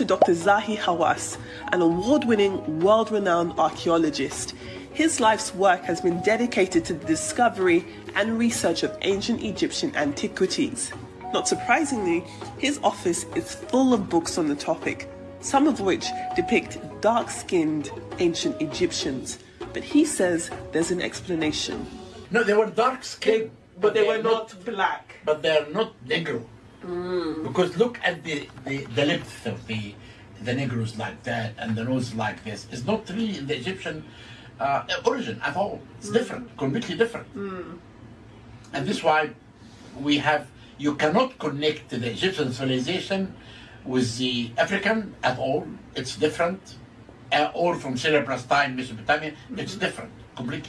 to Dr. Zahi Hawass, an award-winning, world-renowned archaeologist. His life's work has been dedicated to the discovery and research of ancient Egyptian antiquities. Not surprisingly, his office is full of books on the topic, some of which depict dark-skinned ancient Egyptians. But he says there's an explanation. No, they were dark skinned, But they were not black. But they are not Negro. Because look at the, the, the length of the the Negroes like that and the nose like this. It's not really the Egyptian uh, origin at all. It's different, completely different. And this is why we have, you cannot connect the Egyptian civilization with the African at all. It's different. Uh, or from Syria, Palestine, Mesopotamia, it's different completely.